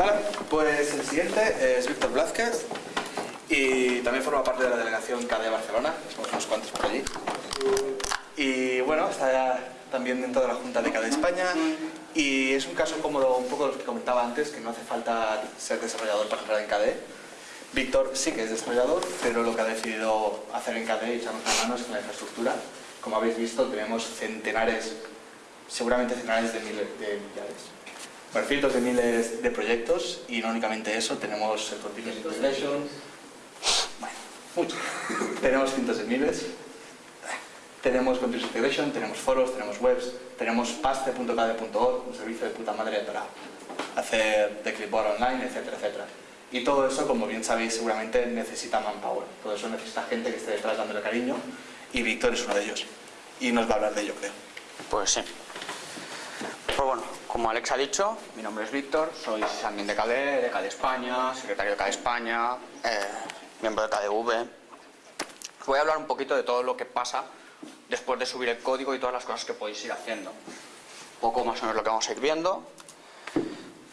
Vale, pues el siguiente es Víctor Blázquez y también forma parte de la delegación KD de Barcelona, somos unos cuantos por allí. Y bueno, está también dentro de la Junta de KD España y es un caso como un poco lo que comentaba antes, que no hace falta ser desarrollador para entrar en KD. Víctor sí que es desarrollador, pero lo que ha decidido hacer en KD y echarnos las manos es en la infraestructura. Como habéis visto, tenemos centenares, seguramente centenares de miles de millares bueno, cientos de miles de proyectos y no únicamente eso, tenemos el Continuous Integration, bueno, mucho. tenemos cientos de miles, tenemos Continuous Integration, tenemos foros, tenemos webs, tenemos paste.kd.org, un servicio de puta madre para hacer de clipboard online, etcétera, etcétera. Y todo eso, como bien sabéis, seguramente necesita manpower. Todo eso necesita gente que esté detrás dándole cariño y Víctor es uno de ellos. Y nos va a hablar de ello, creo. Pues sí. Pues bueno, como Alex ha dicho, mi nombre es Víctor, soy admin de KDE, de KDE España, secretario de KDE España, eh, miembro de KDV. Voy a hablar un poquito de todo lo que pasa después de subir el código y todas las cosas que podéis ir haciendo. Poco más o menos lo que vamos a ir viendo.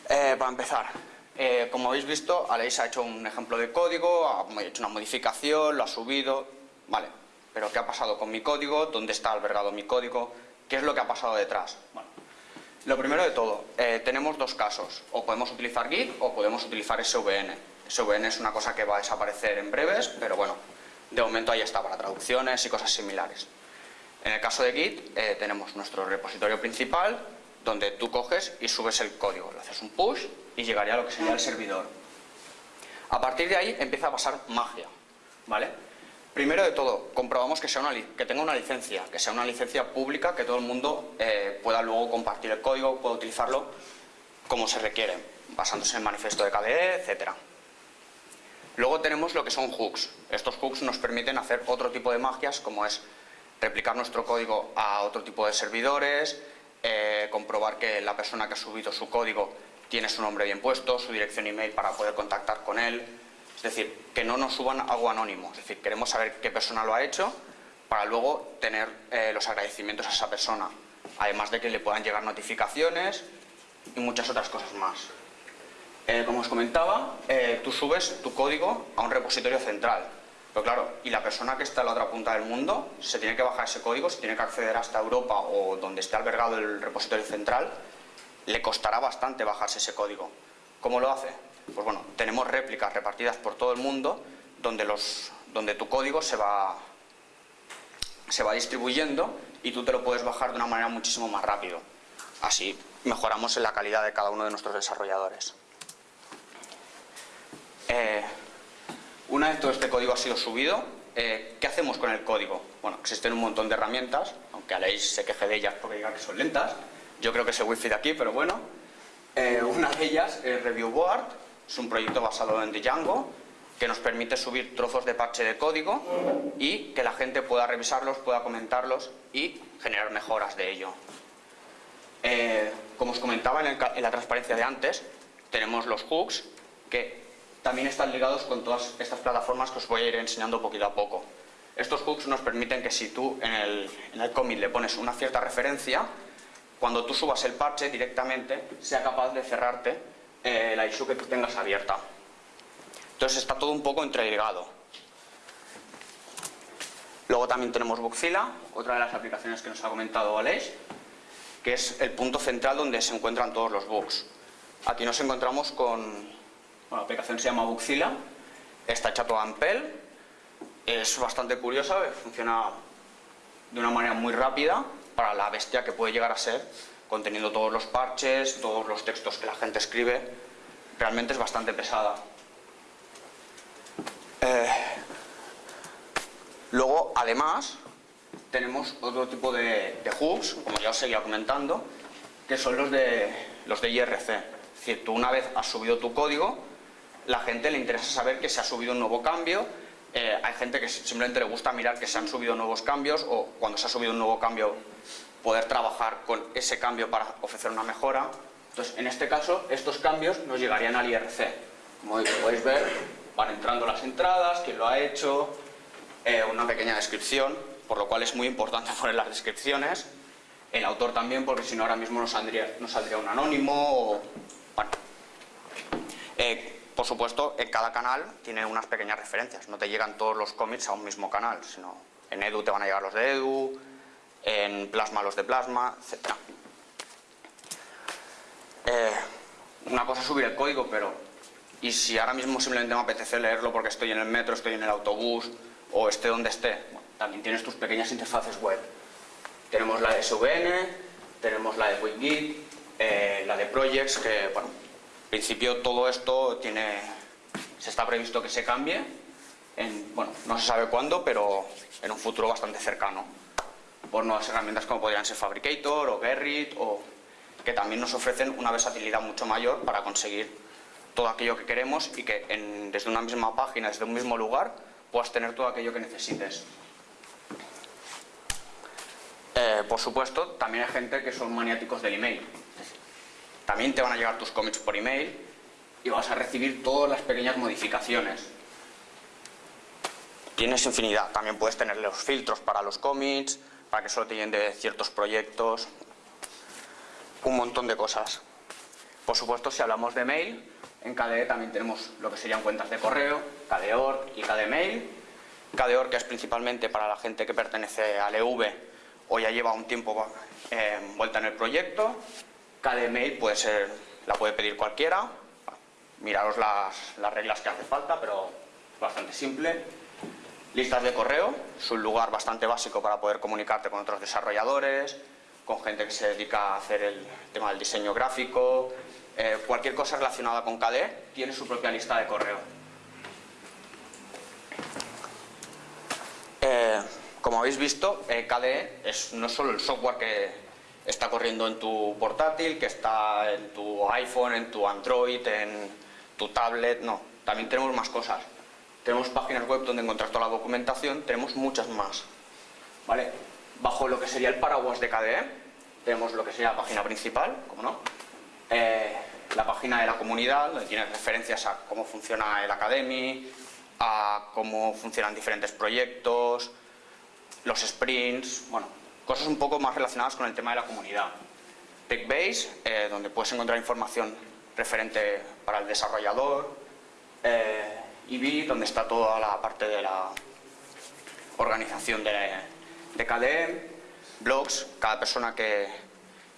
Eh, para empezar, eh, como habéis visto, Alex ha hecho un ejemplo de código, ha hecho una modificación, lo ha subido, vale. Pero ¿qué ha pasado con mi código? ¿Dónde está albergado mi código? ¿Qué es lo que ha pasado detrás? Bueno, lo primero de todo, eh, tenemos dos casos. O podemos utilizar Git o podemos utilizar SVN. SVN es una cosa que va a desaparecer en breves, pero bueno, de momento ahí está para traducciones y cosas similares. En el caso de Git eh, tenemos nuestro repositorio principal donde tú coges y subes el código, le haces un push y llegaría a lo que sería el servidor. A partir de ahí empieza a pasar magia, ¿vale? Primero de todo, comprobamos que, tenga una licencia, que sea una licencia pública, que todo el mundo eh, pueda luego compartir el código, pueda utilizarlo como se requiere, basándose en el manifiesto de KDE, etc. Luego tenemos lo que son hooks. Estos hooks nos permiten hacer otro tipo de magias, como es replicar nuestro código a otro tipo de servidores, eh, comprobar que la persona que ha subido su código tiene su nombre bien puesto, su dirección email para poder contactar con él, es decir, que no nos suban algo anónimo. Es decir, queremos saber qué persona lo ha hecho para luego tener eh, los agradecimientos a esa persona. Además de que le puedan llegar notificaciones y muchas otras cosas más. Eh, como os comentaba, eh, tú subes tu código a un repositorio central. Pero claro, y la persona que está en la otra punta del mundo se tiene que bajar ese código, se tiene que acceder hasta Europa o donde esté albergado el repositorio central, le costará bastante bajarse ese código. ¿Cómo lo hace? Pues bueno, tenemos réplicas repartidas por todo el mundo donde, los, donde tu código se va, se va distribuyendo y tú te lo puedes bajar de una manera muchísimo más rápido. Así mejoramos en la calidad de cada uno de nuestros desarrolladores. Eh, una vez todo este código ha sido subido, eh, ¿qué hacemos con el código? Bueno, existen un montón de herramientas, aunque Aleix se queje de ellas porque diga que son lentas. Yo creo que es el wifi de aquí, pero bueno. Eh, una de ellas es ReviewBoard, es un proyecto basado en Django que nos permite subir trozos de parche de código y que la gente pueda revisarlos, pueda comentarlos y generar mejoras de ello. Eh, como os comentaba en, la transparencia de antes, tenemos los hooks que también están ligados con todas estas plataformas que os voy a ir enseñando poquito a poco. Estos hooks nos permiten que si tú en el, en el commit le pones una cierta referencia, cuando tú subas el parche directamente sea capaz de cerrarte eh, la issue que tú tengas abierta. Entonces está todo un poco entreligado. Luego también tenemos Bugzilla, otra de las aplicaciones que nos ha comentado Aleix, que es el punto central donde se encuentran todos los bugs. Aquí nos encontramos con... Bueno, la aplicación se llama Bugzilla, está hecha toda en PEL, es bastante curiosa, funciona de una manera muy rápida para la bestia que puede llegar a ser conteniendo todos los parches, todos los textos que la gente escribe, realmente es bastante pesada. Eh, luego, además, tenemos otro tipo de, hooks, como ya os seguía comentando, que son los de, los de IRC. Es tú una vez has subido tu código, la gente le interesa saber que se ha subido un nuevo cambio, eh, hay gente que simplemente le gusta mirar que se han subido nuevos cambios o cuando se ha subido un nuevo cambio poder trabajar con ese cambio para ofrecer una mejora. Entonces, en este caso, estos cambios nos llegarían al IRC. Como podéis ver, van entrando las entradas, quién lo ha hecho, eh, una pequeña descripción, por lo cual es muy importante poner las descripciones. El autor también, porque si no ahora mismo nos saldría, nos saldría un anónimo o... Bueno. por supuesto, en cada canal tiene unas pequeñas referencias. No te llegan todos los commits a un mismo canal, sino en Edu te van a llegar los de Edu, en Plasma los de Plasma, etc. Eh, una cosa es subir el código, pero ¿y si ahora mismo simplemente me apetece leerlo porque estoy en el metro, estoy en el autobús o esté donde esté? también tienes tus pequeñas interfaces web. Tenemos la de SVN, tenemos la de WinGit, eh, la de Projects, que, bueno, en principio todo esto tiene, se está previsto que se cambie, en, bueno, no se sabe cuándo, pero en un futuro bastante cercano, por nuevas herramientas como podrían ser Fabricator o Gerrit, o que también nos ofrecen una versatilidad mucho mayor para conseguir todo aquello que queremos y que desde una misma página, desde un mismo lugar, puedas tener todo aquello que necesites. Eh, por supuesto, también hay gente que son maniáticos del email. También te van a llegar tus commits por email y vas a recibir todas las pequeñas modificaciones. Tienes infinidad. También puedes tener los filtros para los commits, para que solo te lleguen de ciertos proyectos. Un montón de cosas. Por supuesto, si hablamos de mail, en KDE también tenemos lo que serían cuentas de correo, KDeOR y KDeMail. KDeOR que es principalmente para la gente que pertenece al EV o ya lleva un tiempo eh, vuelta en el proyecto. Cada email puede ser, la puede pedir cualquiera. Miraros las, las reglas que hace falta, pero bastante simple. Listas de correo, es un lugar bastante básico para poder comunicarte con otros desarrolladores, con gente que se dedica a hacer el tema del diseño gráfico, eh, cualquier cosa relacionada con KDE tiene su propia lista de correo. Eh, como habéis visto, eh, KDE es no solo el software que está corriendo en tu portátil, que está en tu iPhone, en tu Android, en tu tablet, no, también tenemos más cosas. Tenemos páginas web donde encontrar toda la documentación, tenemos muchas más. ¿Vale? Bajo lo que sería el paraguas de KDE, tenemos lo que sería la página principal, como no, eh, la página de la comunidad, donde tiene referencias a cómo funciona el Academy, a cómo funcionan diferentes proyectos, los sprints, bueno, cosas un poco más relacionadas con el tema de la comunidad. TechBase, eh, donde puedes encontrar información referente para el desarrollador, eh, donde está toda la parte de la organización de, de KDE, blogs, cada persona que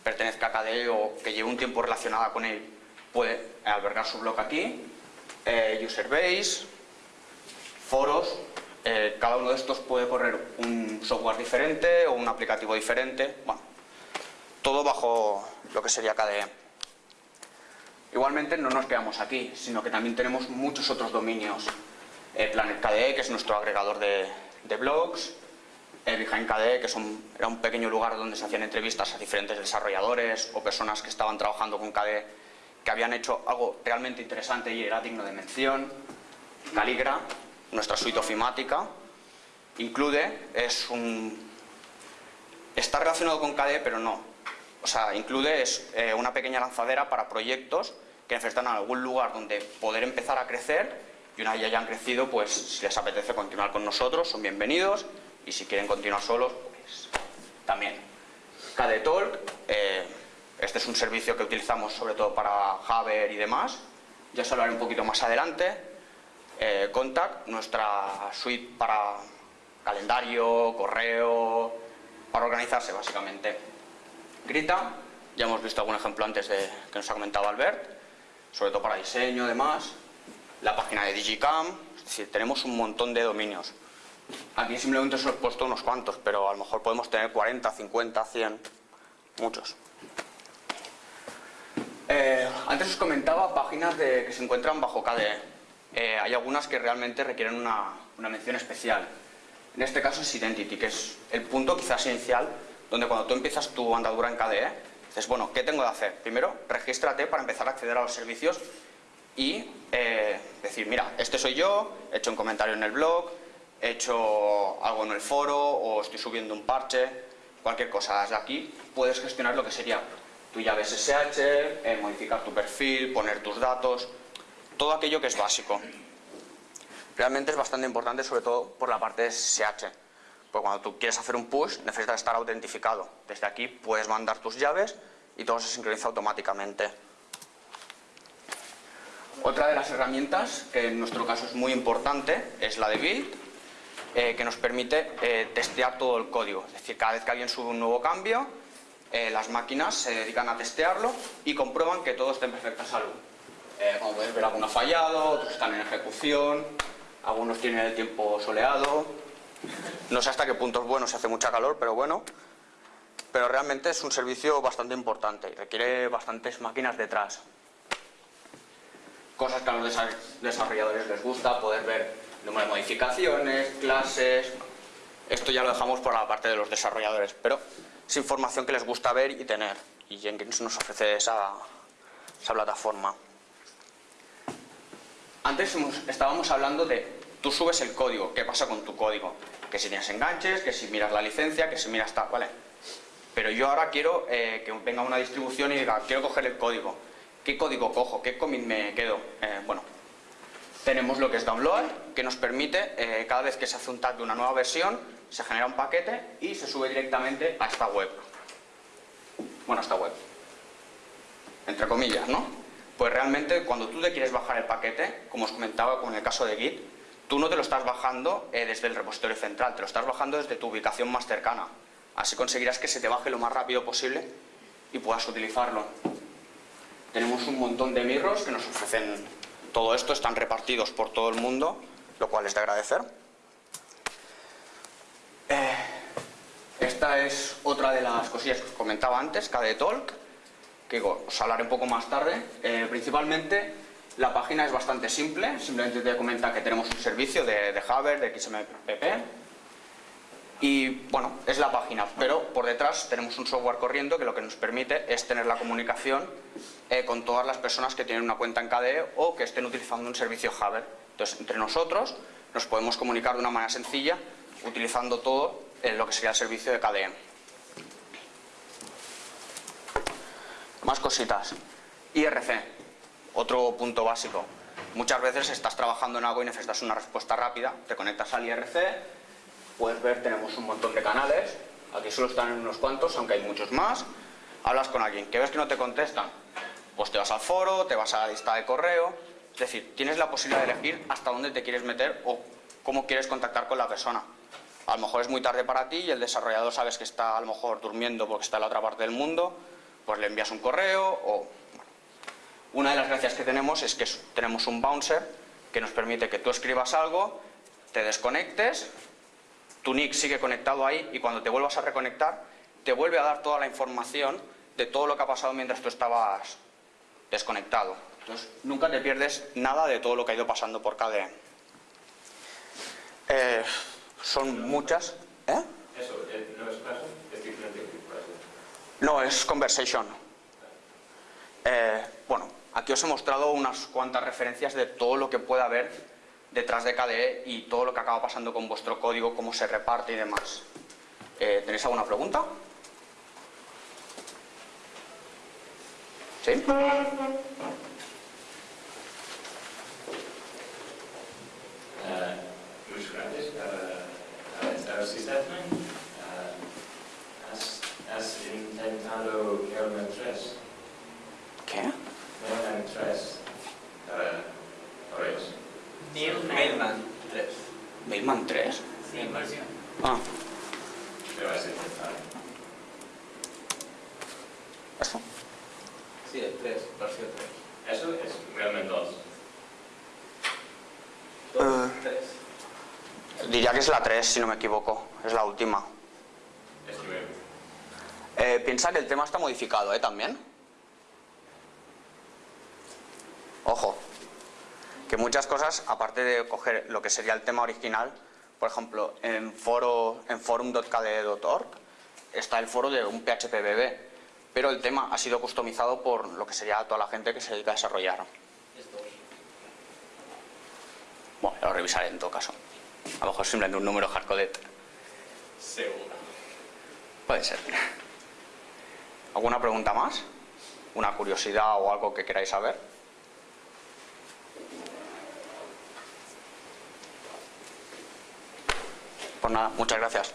pertenezca a KDE o que lleve un tiempo relacionada con él puede albergar su blog aquí, eh, userbase, foros, eh, cada uno de estos puede correr un software diferente o un aplicativo diferente, bueno, todo bajo lo que sería KDE. Igualmente no nos quedamos aquí, sino que también tenemos muchos otros dominios. Eh, Planet KDE, que es nuestro agregador de, blogs, eh, Behind KDE, que era un pequeño lugar donde se hacían entrevistas a diferentes desarrolladores o personas que estaban trabajando con KDE que habían hecho algo realmente interesante y era digno de mención. Caligra, nuestra suite ofimática. Include es un... Está relacionado con KDE, pero no. O sea, Include es eh, una pequeña lanzadera para proyectos que necesitan algún lugar donde poder empezar a crecer y una vez ya hayan crecido, pues si les apetece continuar con nosotros, son bienvenidos y si quieren continuar solos, pues también. KDE Talk, eh, este es un servicio que utilizamos sobre todo para Javer y demás, ya os hablaré un poquito más adelante. Eh, Contact, nuestra suite para calendario, correo, para organizarse básicamente. Grita, ya hemos visto algún ejemplo antes de que nos ha comentado Albert, sobre todo para diseño, demás. La página de Digicam, es tenemos un montón de dominios. Aquí simplemente os he puesto unos cuantos, pero a lo mejor podemos tener 40, 50, 100, muchos. Eh, antes os comentaba páginas que se encuentran bajo KDE. Eh, hay algunas que realmente requieren una, mención especial. En este caso es Identity, que es el punto quizás inicial donde cuando tú empiezas tu andadura en KDE, dices, bueno, ¿qué tengo que hacer? Primero, regístrate para empezar a acceder a los servicios y eh, decir, mira, este soy yo, he hecho un comentario en el blog, he hecho algo en el foro o estoy subiendo un parche, cualquier cosa. Desde aquí puedes gestionar lo que sería tu llave SSH, eh, modificar tu perfil, poner tus datos, todo aquello que es básico. Realmente es bastante importante, sobre todo por la parte de SSH. Porque cuando tú quieres hacer un push, necesitas estar autentificado. Desde aquí puedes mandar tus llaves y todo se sincroniza automáticamente. Otra de las herramientas, que en nuestro caso es muy importante, es la de Build, eh, que nos permite eh, testear todo el código. Es decir, cada vez que alguien sube un nuevo cambio, eh, las máquinas se dedican a testearlo y comprueban que todo esté en perfecta salud. como podéis ver, algunos ha fallado, otros están en ejecución, algunos tienen el tiempo soleado. No sé hasta qué punto es bueno si hace mucha calor, pero bueno. Pero realmente es un servicio bastante importante y requiere bastantes máquinas detrás cosas que a los desarrolladores les gusta, poder ver número de modificaciones, clases... Esto ya lo dejamos por la parte de los desarrolladores, pero es información que les gusta ver y tener. Y Jenkins nos ofrece esa, esa plataforma. Antes estábamos hablando de tú subes el código, ¿qué pasa con tu código? Que si tienes enganches, que si miras la licencia, que si miras tal, ¿vale? Pero yo ahora quiero eh, que venga una distribución y diga, quiero coger el código. ¿Qué código cojo? ¿Qué commit me quedo? Eh, bueno, tenemos lo que es download, que nos permite, eh, cada vez que se hace un tag de una nueva versión, se genera un paquete y se sube directamente a esta web. Bueno, a esta web. Entre comillas, ¿no? Pues realmente cuando tú te quieres bajar el paquete, como os comentaba con el caso de Git, tú no te lo estás bajando eh, desde el repositorio central, te lo estás bajando desde tu ubicación más cercana. Así conseguirás que se te baje lo más rápido posible y puedas utilizarlo. Tenemos un montón de mirros que nos ofrecen todo esto, están repartidos por todo el mundo, lo cual es de agradecer. Eh, esta es otra de las cosillas que os comentaba antes, KDE Talk, que os hablaré un poco más tarde. Eh, principalmente la página es bastante simple, simplemente te comenta que tenemos un servicio de, de de XMPP, y bueno, es la página, pero por detrás tenemos un software corriendo que lo que nos permite es tener la comunicación eh, con todas las personas que tienen una cuenta en KDE o que estén utilizando un servicio Haber. Entonces, entre nosotros nos podemos comunicar de una manera sencilla utilizando todo lo que sería el servicio de KDE. Más cositas. IRC, otro punto básico. Muchas veces estás trabajando en algo y necesitas una respuesta rápida, te conectas al IRC, puedes ver, tenemos un montón de canales, aquí solo están unos cuantos, aunque hay muchos más, hablas con alguien, que ves que no te contestan, pues te vas al foro, te vas a la lista de correo, es decir, tienes la posibilidad de elegir hasta dónde te quieres meter o cómo quieres contactar con la persona. A lo mejor es muy tarde para ti y el desarrollador sabes que está a lo mejor durmiendo porque está en la otra parte del mundo, pues le envías un correo o... Una de las gracias que tenemos es que tenemos un bouncer que nos permite que tú escribas algo, te desconectes tu nick sigue conectado ahí y cuando te vuelvas a reconectar te vuelve a dar toda la información de todo lo que ha pasado mientras tú estabas desconectado. Entonces, nunca te pierdes nada de todo lo que ha ido pasando por KDE. Eh, son muchas... ¿Eh? ¿Eso eh, no es clase? ¿Es diferente No, es conversation. Eh, bueno, aquí os he mostrado unas cuantas referencias de todo lo que puede haber detrás de KDE y todo lo que acaba pasando con vuestro código, cómo se reparte y demás. Eh, ¿Tenéis alguna pregunta? ¿Sí? Uh, muchas gracias. Stephanie, has, has intentado Kelman 3. ¿Qué? Kelman 3. Uh, ¿Por eso? Mailman 3. ¿Mailman 3? Sí, versión. Ah, Pero intentado. ¿eso? Sí, el 3, versión 3. Eso es Kelman 2. 2, Eh. 3. Diría que es la 3, si no me equivoco. Es la última. Es. Eh, piensa que el tema está modificado, ¿eh? También. Ojo. Que muchas cosas, aparte de coger lo que sería el tema original, por ejemplo, en, foro, en forum.kde.org está el foro de un PHPBB, pero el tema ha sido customizado por lo que sería toda la gente que se dedica a desarrollar. Es 2. Bueno, lo revisaré en todo caso. A lo mejor simplemente un número hardcoded. Seguro. Puede ser. ¿Alguna pregunta más? ¿Una curiosidad o algo que queráis saber? Pues nada, muchas gracias.